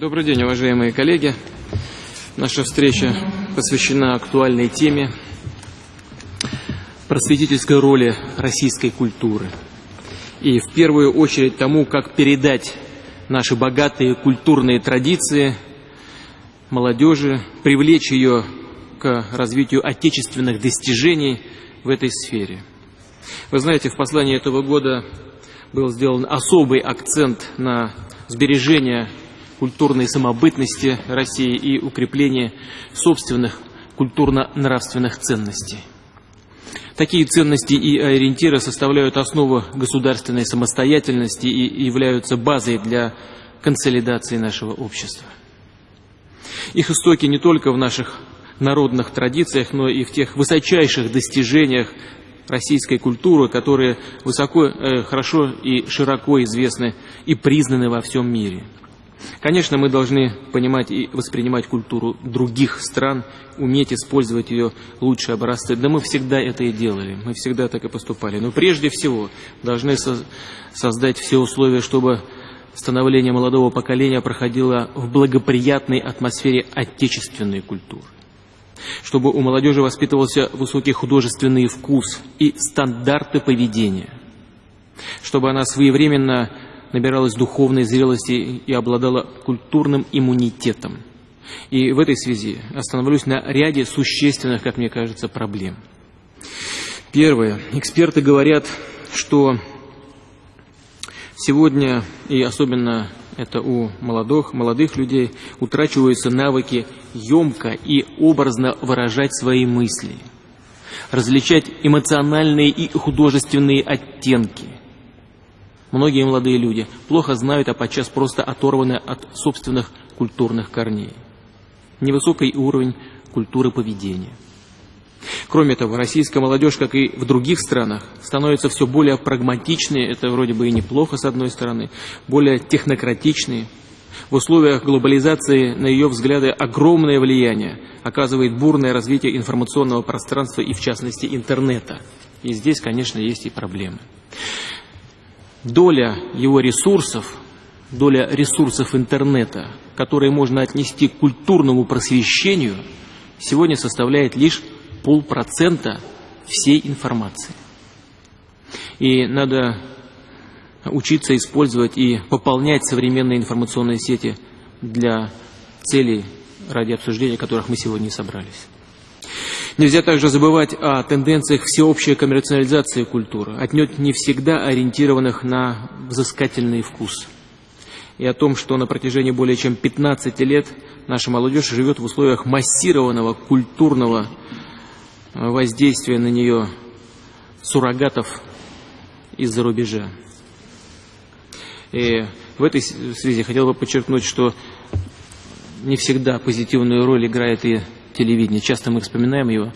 Добрый день, уважаемые коллеги. Наша встреча посвящена актуальной теме просветительской роли российской культуры. И в первую очередь тому, как передать наши богатые культурные традиции молодежи, привлечь ее к развитию отечественных достижений в этой сфере. Вы знаете, в послании этого года был сделан особый акцент на сбережение культурной самобытности России и укрепление собственных культурно-нравственных ценностей. Такие ценности и ориентиры составляют основу государственной самостоятельности и являются базой для консолидации нашего общества. Их истоки не только в наших народных традициях, но и в тех высочайших достижениях российской культуры, которые высоко, э, хорошо и широко известны и признаны во всем мире. Конечно, мы должны понимать и воспринимать культуру других стран, уметь использовать ее лучшие образцы. Да мы всегда это и делали, мы всегда так и поступали. Но прежде всего должны со создать все условия, чтобы становление молодого поколения проходило в благоприятной атмосфере отечественной культуры чтобы у молодежи воспитывался высокий художественный вкус и стандарты поведения, чтобы она своевременно набиралась духовной зрелости и обладала культурным иммунитетом. И в этой связи остановлюсь на ряде существенных, как мне кажется, проблем. Первое. Эксперты говорят, что сегодня, и особенно это у молодых, молодых людей, утрачиваются навыки емко и образно выражать свои мысли, различать эмоциональные и художественные оттенки. Многие молодые люди плохо знают, а подчас просто оторваны от собственных культурных корней. Невысокий уровень культуры поведения. Кроме того, российская молодежь, как и в других странах, становится все более прагматичной, это вроде бы и неплохо с одной стороны, более технократичной. В условиях глобализации на ее взгляды огромное влияние оказывает бурное развитие информационного пространства и, в частности, интернета. И здесь, конечно, есть и проблемы. Доля его ресурсов, доля ресурсов интернета, которые можно отнести к культурному просвещению, сегодня составляет лишь полпроцента всей информации. И надо учиться использовать и пополнять современные информационные сети для целей, ради обсуждения которых мы сегодня собрались. Нельзя также забывать о тенденциях всеобщей коммерциализации культуры, отнюдь не всегда ориентированных на взыскательный вкус. И о том, что на протяжении более чем 15 лет наша молодежь живет в условиях массированного культурного воздействия на нее суррогатов из-за рубежа. И в этой связи хотел бы подчеркнуть, что не всегда позитивную роль играет и телевидение. Часто мы вспоминаем его.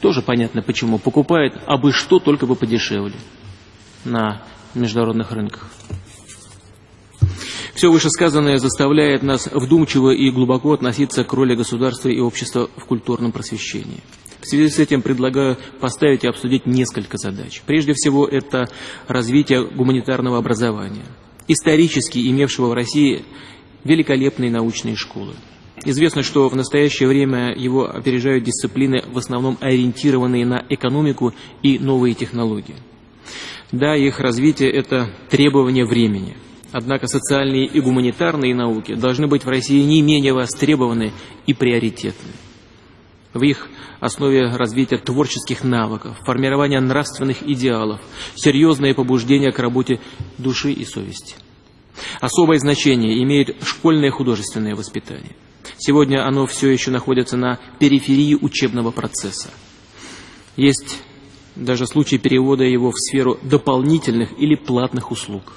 Тоже понятно почему. Покупает абы что, только бы подешевле на международных рынках. Все вышесказанное заставляет нас вдумчиво и глубоко относиться к роли государства и общества в культурном просвещении. В связи с этим предлагаю поставить и обсудить несколько задач. Прежде всего, это развитие гуманитарного образования, исторически имевшего в России великолепные научные школы. Известно, что в настоящее время его опережают дисциплины, в основном ориентированные на экономику и новые технологии. Да, их развитие – это требование времени. Однако социальные и гуманитарные науки должны быть в России не менее востребованы и приоритетны в их основе развития творческих навыков, формирования нравственных идеалов, серьезное побуждение к работе души и совести. Особое значение имеет школьное художественное воспитание. Сегодня оно все еще находится на периферии учебного процесса. Есть даже случаи перевода его в сферу дополнительных или платных услуг.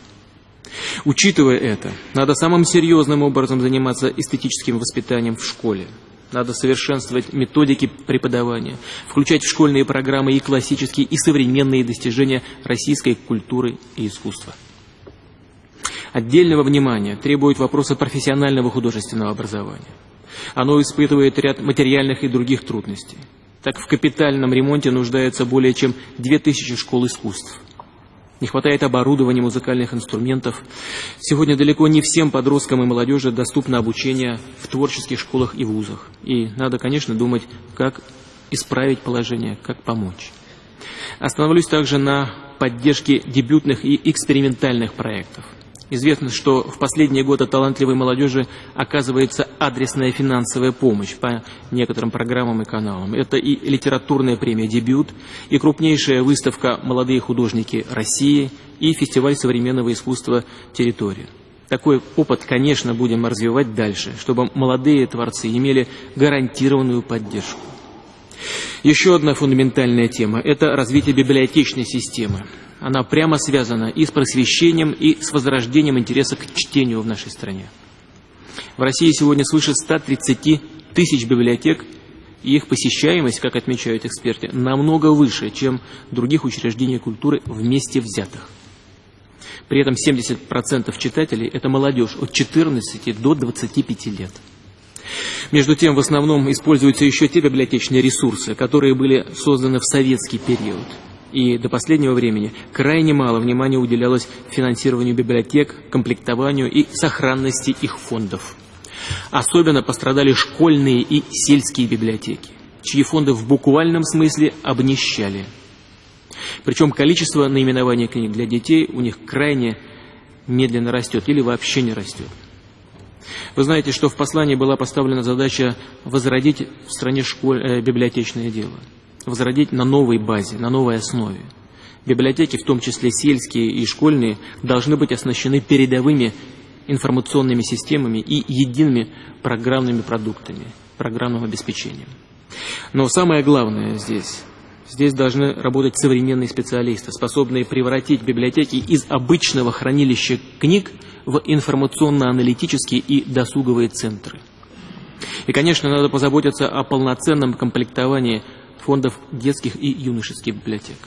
Учитывая это, надо самым серьезным образом заниматься эстетическим воспитанием в школе. Надо совершенствовать методики преподавания, включать в школьные программы и классические, и современные достижения российской культуры и искусства. Отдельного внимания требуют вопросы профессионального художественного образования. Оно испытывает ряд материальных и других трудностей. Так в капитальном ремонте нуждается более чем 2000 школ искусств. не хватает оборудования, музыкальных инструментов. Сегодня далеко не всем подросткам и молодежи доступно обучение в творческих школах и вузах. И надо, конечно, думать, как исправить положение, как помочь. Остановлюсь также на поддержке дебютных и экспериментальных проектов. Известно, что в последние годы талантливой молодежи оказывается адресная финансовая помощь по некоторым программам и каналам. Это и литературная премия «Дебют», и крупнейшая выставка «Молодые художники России», и фестиваль современного искусства «Территория». Такой опыт, конечно, будем развивать дальше, чтобы молодые творцы имели гарантированную поддержку. Еще одна фундаментальная тема – это развитие библиотечной системы. Она прямо связана и с просвещением, и с возрождением интереса к чтению в нашей стране. В России сегодня свыше 130 тысяч библиотек, и их посещаемость, как отмечают эксперты, намного выше, чем других учреждений культуры вместе взятых. При этом 70% читателей – это молодежь от 14 до 25 лет. Между тем, в основном используются еще те библиотечные ресурсы, которые были созданы в советский период. И до последнего времени крайне мало внимания уделялось финансированию библиотек, комплектованию и сохранности их фондов. Особенно пострадали школьные и сельские библиотеки, чьи фонды в буквальном смысле обнищали. Причем количество наименований книг для детей у них крайне медленно растет или вообще не растет. Вы знаете, что в послании была поставлена задача возродить в стране школь... э, библиотечное дело. Возродить на новой базе, на новой основе. Библиотеки, в том числе сельские и школьные, должны быть оснащены передовыми информационными системами и едиными программными продуктами, программным обеспечением. Но самое главное здесь Здесь должны работать современные специалисты, способные превратить библиотеки из обычного хранилища книг в информационно-аналитические и досуговые центры. И, конечно, надо позаботиться о полноценном комплектовании фондов детских и юношеских библиотек.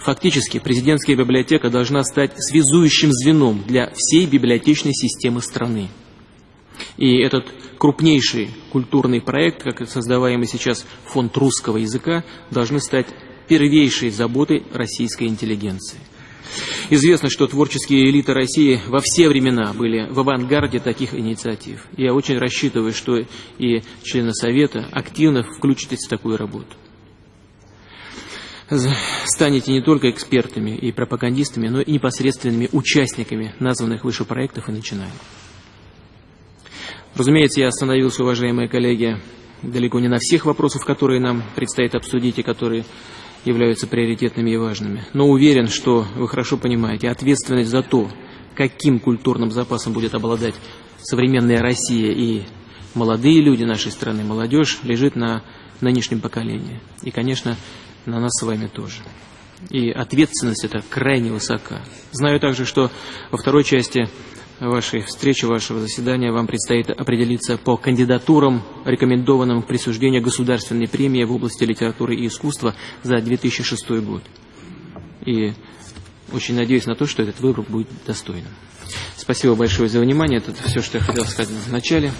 Фактически, президентская библиотека должна стать связующим звеном для всей библиотечной системы страны. И этот крупнейший культурный проект, как создаваемый сейчас фонд русского языка, должны стать первейшей заботой российской интеллигенции. Известно, что творческие элиты России во все времена были в авангарде таких инициатив. Я очень рассчитываю, что и члены Совета активно включитесь в такую работу. Станете не только экспертами и пропагандистами, но и непосредственными участниками названных выше проектов и начинаний. Разумеется, я остановился, уважаемые коллеги, далеко не на всех вопросах, которые нам предстоит обсудить и которые являются приоритетными и важными. Но уверен, что вы хорошо понимаете, ответственность за то, каким культурным запасом будет обладать современная Россия и молодые люди нашей страны, молодежь, лежит на нынешнем поколении. И, конечно, на нас с вами тоже. И ответственность эта крайне высока. Знаю также, что во второй части вашей встречи, вашего заседания вам предстоит определиться по кандидатурам, рекомендованным к присуждению государственной премии в области литературы и искусства за 2006 год. И очень надеюсь на то, что этот выбор будет достойным. Спасибо большое за внимание. Это все, что я хотел сказать в начале.